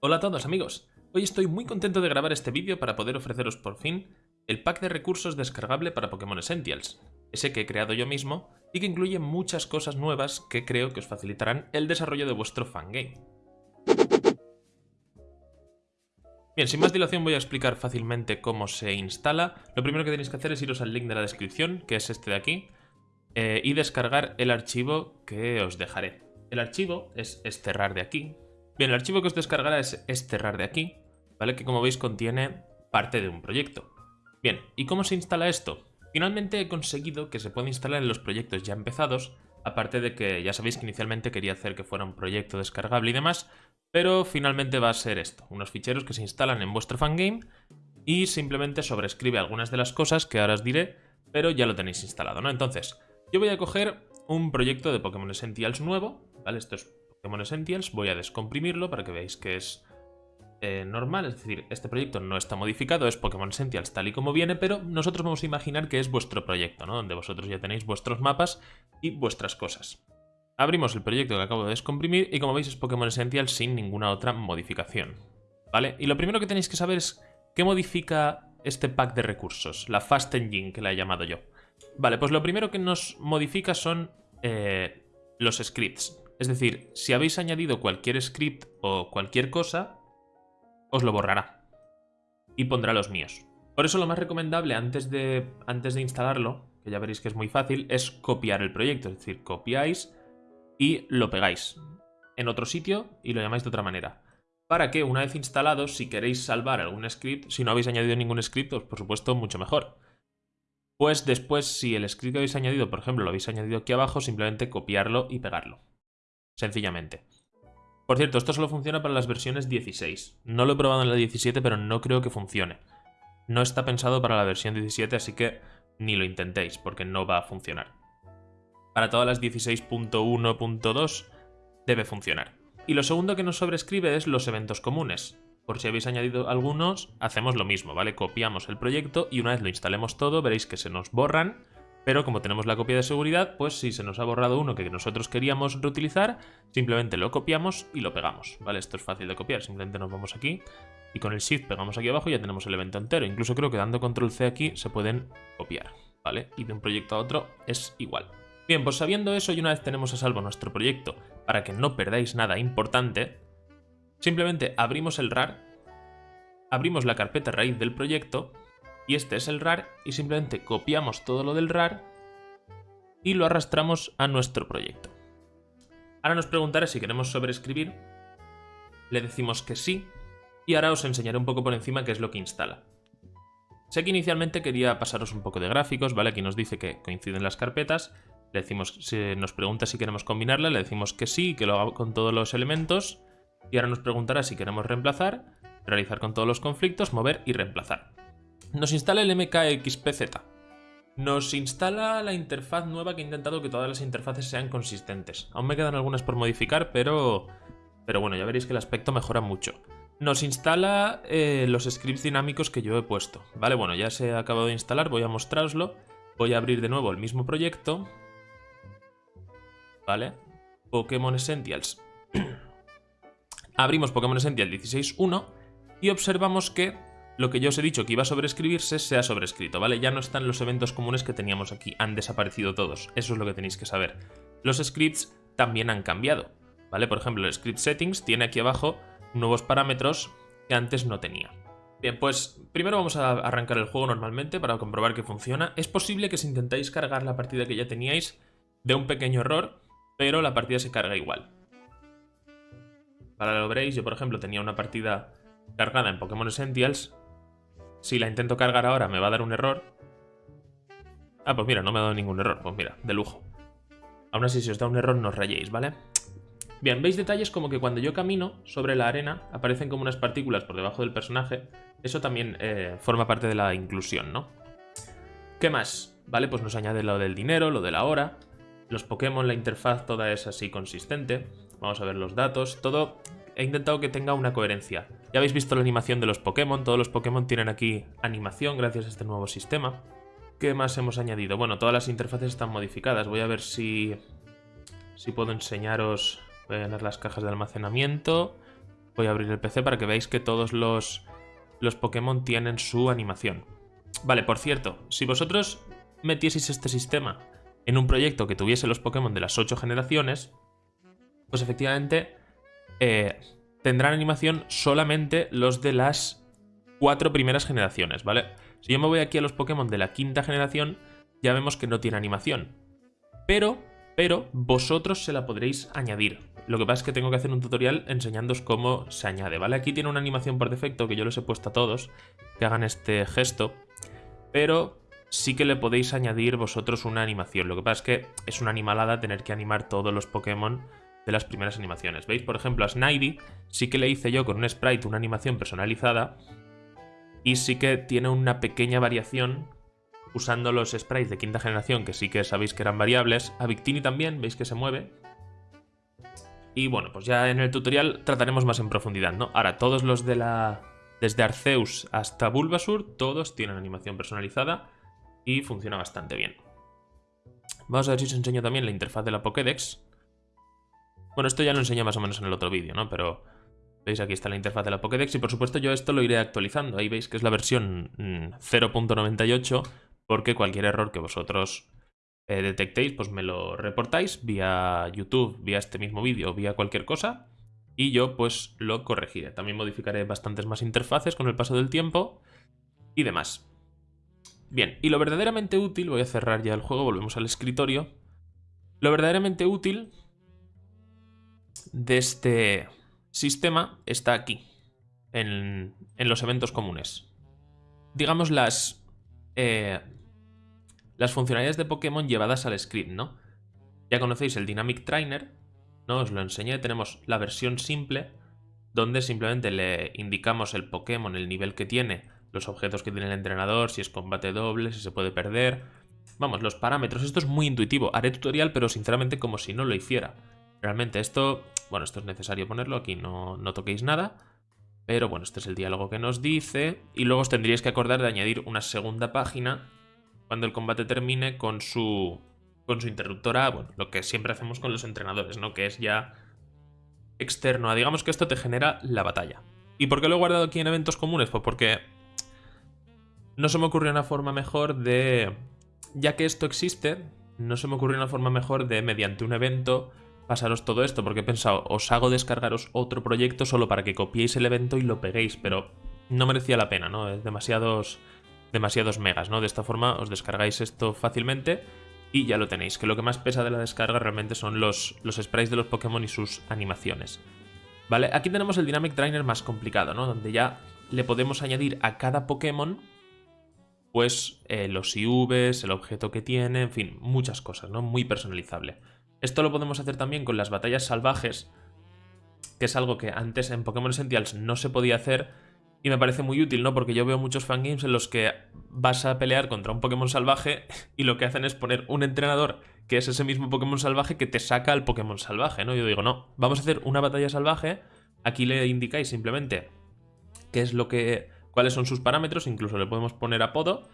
Hola a todos amigos, hoy estoy muy contento de grabar este vídeo para poder ofreceros por fin el pack de recursos descargable para Pokémon Essentials, ese que he creado yo mismo y que incluye muchas cosas nuevas que creo que os facilitarán el desarrollo de vuestro fangame. Bien, sin más dilación voy a explicar fácilmente cómo se instala. Lo primero que tenéis que hacer es iros al link de la descripción, que es este de aquí, eh, y descargar el archivo que os dejaré. El archivo es esterrar de aquí. Bien, el archivo que os descargará es esterrar de aquí, ¿vale? Que como veis contiene parte de un proyecto. Bien, ¿y cómo se instala esto? Finalmente he conseguido que se pueda instalar en los proyectos ya empezados, aparte de que ya sabéis que inicialmente quería hacer que fuera un proyecto descargable y demás, pero finalmente va a ser esto, unos ficheros que se instalan en vuestro fangame y simplemente sobrescribe algunas de las cosas que ahora os diré, pero ya lo tenéis instalado, ¿no? Entonces, yo voy a coger un proyecto de Pokémon Essentials nuevo, ¿vale? Esto es Pokémon Essentials, voy a descomprimirlo para que veáis que es eh, normal, es decir, este proyecto no está modificado, es Pokémon Essentials tal y como viene, pero nosotros vamos a imaginar que es vuestro proyecto, ¿no? Donde vosotros ya tenéis vuestros mapas y vuestras cosas. Abrimos el proyecto que acabo de descomprimir y como veis es Pokémon Essentials sin ninguna otra modificación, ¿vale? Y lo primero que tenéis que saber es qué modifica este pack de recursos, la Fast Engine que la he llamado yo. Vale, pues lo primero que nos modifica son eh, los scripts. Es decir, si habéis añadido cualquier script o cualquier cosa, os lo borrará. Y pondrá los míos. Por eso lo más recomendable antes de, antes de instalarlo, que ya veréis que es muy fácil, es copiar el proyecto. Es decir, copiáis y lo pegáis en otro sitio y lo llamáis de otra manera. Para que una vez instalado, si queréis salvar algún script, si no habéis añadido ningún script, pues por supuesto mucho mejor. Pues después, si el script que habéis añadido, por ejemplo, lo habéis añadido aquí abajo, simplemente copiarlo y pegarlo. Sencillamente. Por cierto, esto solo funciona para las versiones 16. No lo he probado en la 17, pero no creo que funcione. No está pensado para la versión 17, así que ni lo intentéis, porque no va a funcionar. Para todas las 16.1.2 debe funcionar. Y lo segundo que nos sobrescribe es los eventos comunes. Por si habéis añadido algunos, hacemos lo mismo, ¿vale? Copiamos el proyecto y una vez lo instalemos todo, veréis que se nos borran pero como tenemos la copia de seguridad, pues si se nos ha borrado uno que nosotros queríamos reutilizar, simplemente lo copiamos y lo pegamos, ¿vale? Esto es fácil de copiar, simplemente nos vamos aquí y con el Shift pegamos aquí abajo y ya tenemos el evento entero. Incluso creo que dando Control C aquí se pueden copiar, ¿vale? Y de un proyecto a otro es igual. Bien, pues sabiendo eso y una vez tenemos a salvo nuestro proyecto para que no perdáis nada importante, simplemente abrimos el RAR, abrimos la carpeta raíz del proyecto y este es el RAR y simplemente copiamos todo lo del RAR y lo arrastramos a nuestro proyecto. Ahora nos preguntará si queremos sobreescribir, le decimos que sí y ahora os enseñaré un poco por encima qué es lo que instala. Sé que inicialmente quería pasaros un poco de gráficos, ¿vale? Aquí nos dice que coinciden las carpetas, le decimos, nos pregunta si queremos combinarla, le decimos que sí, que lo haga con todos los elementos y ahora nos preguntará si queremos reemplazar, realizar con todos los conflictos, mover y reemplazar. Nos instala el MKXPZ. Nos instala la interfaz nueva que he intentado que todas las interfaces sean consistentes. Aún me quedan algunas por modificar, pero... Pero bueno, ya veréis que el aspecto mejora mucho. Nos instala eh, los scripts dinámicos que yo he puesto. Vale, bueno, ya se ha acabado de instalar, voy a mostraroslo. Voy a abrir de nuevo el mismo proyecto. Vale. Pokémon Essentials. Abrimos Pokémon Essentials 16.1 y observamos que lo que yo os he dicho que iba a sobreescribirse se ha sobrescrito, ¿vale? Ya no están los eventos comunes que teníamos aquí, han desaparecido todos, eso es lo que tenéis que saber. Los scripts también han cambiado, ¿vale? Por ejemplo, el script settings tiene aquí abajo nuevos parámetros que antes no tenía. Bien, pues primero vamos a arrancar el juego normalmente para comprobar que funciona. Es posible que si intentáis cargar la partida que ya teníais, dé un pequeño error, pero la partida se carga igual. Para lo veréis, yo por ejemplo tenía una partida cargada en Pokémon Essentials si la intento cargar ahora me va a dar un error. Ah, pues mira, no me ha dado ningún error. Pues mira, de lujo. Aún así, si os da un error, no os rayéis, ¿vale? Bien, veis detalles como que cuando yo camino sobre la arena aparecen como unas partículas por debajo del personaje. Eso también eh, forma parte de la inclusión, ¿no? ¿Qué más? Vale, pues nos añade lo del dinero, lo de la hora. Los Pokémon, la interfaz, toda es así consistente. Vamos a ver los datos. Todo he intentado que tenga una coherencia. Ya habéis visto la animación de los Pokémon, todos los Pokémon tienen aquí animación gracias a este nuevo sistema. ¿Qué más hemos añadido? Bueno, todas las interfaces están modificadas. Voy a ver si, si puedo enseñaros... Voy a llenar las cajas de almacenamiento. Voy a abrir el PC para que veáis que todos los, los Pokémon tienen su animación. Vale, por cierto, si vosotros metieseis este sistema en un proyecto que tuviese los Pokémon de las 8 generaciones, pues efectivamente eh, tendrán animación solamente los de las cuatro primeras generaciones, ¿vale? Si yo me voy aquí a los Pokémon de la quinta generación, ya vemos que no tiene animación. Pero, pero, vosotros se la podréis añadir. Lo que pasa es que tengo que hacer un tutorial enseñándoos cómo se añade, ¿vale? Aquí tiene una animación por defecto que yo les he puesto a todos, que hagan este gesto, pero sí que le podéis añadir vosotros una animación. Lo que pasa es que es una animalada tener que animar todos los Pokémon de las primeras animaciones. ¿Veis? Por ejemplo, a Snivy sí que le hice yo con un sprite una animación personalizada y sí que tiene una pequeña variación usando los sprites de quinta generación, que sí que sabéis que eran variables. A Victini también, veis que se mueve. Y bueno, pues ya en el tutorial trataremos más en profundidad, ¿no? Ahora, todos los de la... Desde Arceus hasta Bulbasur, todos tienen animación personalizada y funciona bastante bien. Vamos a ver si os enseño también la interfaz de la Pokédex. Bueno, esto ya lo enseñé más o menos en el otro vídeo, ¿no? Pero veis aquí está la interfaz de la Pokédex y por supuesto yo esto lo iré actualizando. Ahí veis que es la versión 0.98 mm, porque cualquier error que vosotros eh, detectéis, pues me lo reportáis vía YouTube, vía este mismo vídeo, vía cualquier cosa y yo pues lo corregiré. También modificaré bastantes más interfaces con el paso del tiempo y demás. Bien, y lo verdaderamente útil, voy a cerrar ya el juego, volvemos al escritorio. Lo verdaderamente útil de este sistema está aquí, en, los eventos comunes. Digamos las, eh, las funcionalidades de Pokémon llevadas al script, ¿no? Ya conocéis el Dynamic Trainer, ¿no? Os lo enseñé, tenemos la versión simple, donde simplemente le indicamos el Pokémon, el nivel que tiene, los objetos que tiene el entrenador, si es combate doble, si se puede perder... Vamos, los parámetros, esto es muy intuitivo. Haré tutorial, pero sinceramente como si no lo hiciera. Realmente esto, bueno, esto es necesario ponerlo, aquí no, no toquéis nada. Pero bueno, este es el diálogo que nos dice. Y luego os tendríais que acordar de añadir una segunda página cuando el combate termine con su, con su interruptora, bueno, lo que siempre hacemos con los entrenadores, ¿no? Que es ya externo digamos que esto te genera la batalla. ¿Y por qué lo he guardado aquí en eventos comunes? Pues porque no se me ocurrió una forma mejor de... Ya que esto existe, no se me ocurrió una forma mejor de, mediante un evento, pasaros todo esto, porque he pensado, os hago descargaros otro proyecto solo para que copiéis el evento y lo peguéis, pero no merecía la pena, ¿no? Es demasiados, demasiados megas, ¿no? De esta forma os descargáis esto fácilmente y ya lo tenéis, que lo que más pesa de la descarga realmente son los, los sprites de los Pokémon y sus animaciones. ¿Vale? Aquí tenemos el Dynamic Trainer más complicado, ¿no? Donde ya le podemos añadir a cada Pokémon pues eh, los IVs, el objeto que tiene, en fin, muchas cosas, ¿no? Muy personalizable. Esto lo podemos hacer también con las batallas salvajes, que es algo que antes en Pokémon Essentials no se podía hacer y me parece muy útil, ¿no? Porque yo veo muchos fangames en los que vas a pelear contra un Pokémon salvaje y lo que hacen es poner un entrenador que es ese mismo Pokémon salvaje que te saca al Pokémon salvaje, ¿no? Yo digo, no, vamos a hacer una batalla salvaje, aquí le indicáis simplemente qué es lo que... cuáles son sus parámetros, incluso le podemos poner apodo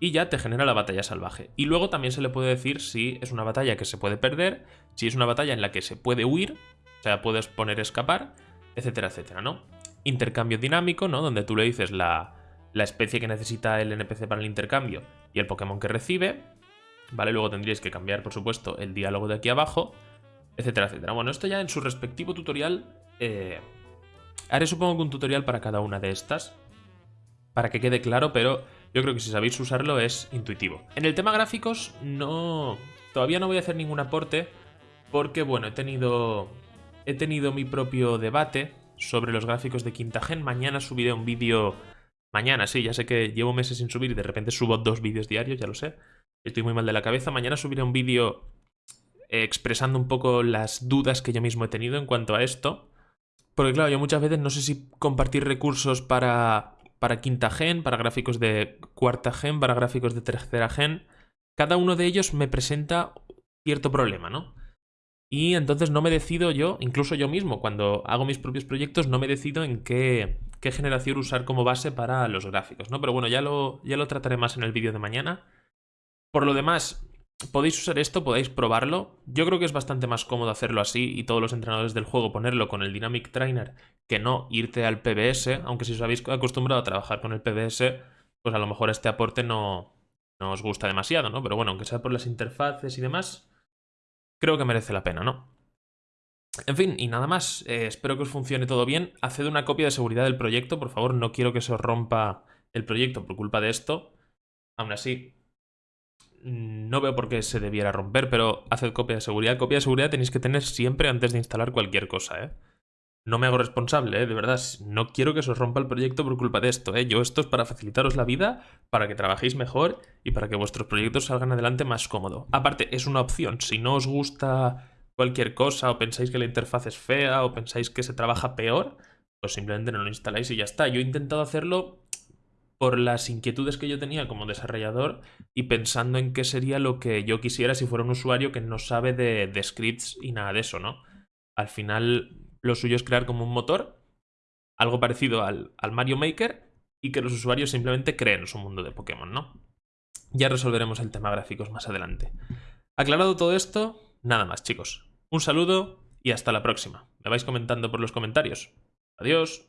y ya te genera la batalla salvaje. Y luego también se le puede decir si es una batalla que se puede perder, si es una batalla en la que se puede huir, o sea, puedes poner escapar, etcétera, etcétera, ¿no? Intercambio dinámico, ¿no? Donde tú le dices la, la especie que necesita el NPC para el intercambio y el Pokémon que recibe, ¿vale? Luego tendríais que cambiar, por supuesto, el diálogo de aquí abajo, etcétera, etcétera. Bueno, esto ya en su respectivo tutorial... Eh, haré supongo que un tutorial para cada una de estas, para que quede claro, pero yo creo que si sabéis usarlo es intuitivo. En el tema gráficos no... Todavía no voy a hacer ningún aporte porque, bueno, he tenido... He tenido mi propio debate sobre los gráficos de quinta gen. Mañana subiré un vídeo... Mañana, sí, ya sé que llevo meses sin subir y de repente subo dos vídeos diarios, ya lo sé. Estoy muy mal de la cabeza. Mañana subiré un vídeo expresando un poco las dudas que yo mismo he tenido en cuanto a esto. Porque claro, yo muchas veces no sé si compartir recursos para para quinta gen, para gráficos de cuarta gen, para gráficos de tercera gen. Cada uno de ellos me presenta cierto problema, ¿no? Y entonces no me decido yo, incluso yo mismo, cuando hago mis propios proyectos, no me decido en qué, generación usar como base para los gráficos, ¿no? Pero bueno, ya lo, ya lo trataré más en el vídeo de mañana. Por lo demás, podéis usar esto, podéis probarlo. Yo creo que es bastante más cómodo hacerlo así y todos los entrenadores del juego ponerlo con el Dynamic Trainer que no irte al PBS, aunque si os habéis acostumbrado a trabajar con el PBS, pues a lo mejor este aporte no, no os gusta demasiado, ¿no? Pero bueno, aunque sea por las interfaces y demás, creo que merece la pena, ¿no? En fin, y nada más. Eh, espero que os funcione todo bien. Haced una copia de seguridad del proyecto, por favor. No quiero que se os rompa el proyecto por culpa de esto. Aún así, no veo por qué se debiera romper, pero haced copia de seguridad. Copia de seguridad tenéis que tener siempre antes de instalar cualquier cosa, ¿eh? No me hago responsable, ¿eh? de verdad. No quiero que se os rompa el proyecto por culpa de esto. ¿eh? Yo esto es para facilitaros la vida, para que trabajéis mejor y para que vuestros proyectos salgan adelante más cómodo. Aparte, es una opción. Si no os gusta cualquier cosa o pensáis que la interfaz es fea o pensáis que se trabaja peor, pues simplemente no lo instaláis y ya está. Yo he intentado hacerlo por las inquietudes que yo tenía como desarrollador y pensando en qué sería lo que yo quisiera si fuera un usuario que no sabe de, scripts y nada de eso, ¿no? Al final lo suyo es crear como un motor, algo parecido al, al Mario Maker, y que los usuarios simplemente creen su mundo de Pokémon, ¿no? Ya resolveremos el tema gráficos más adelante. Aclarado todo esto, nada más, chicos. Un saludo y hasta la próxima. Me vais comentando por los comentarios. Adiós.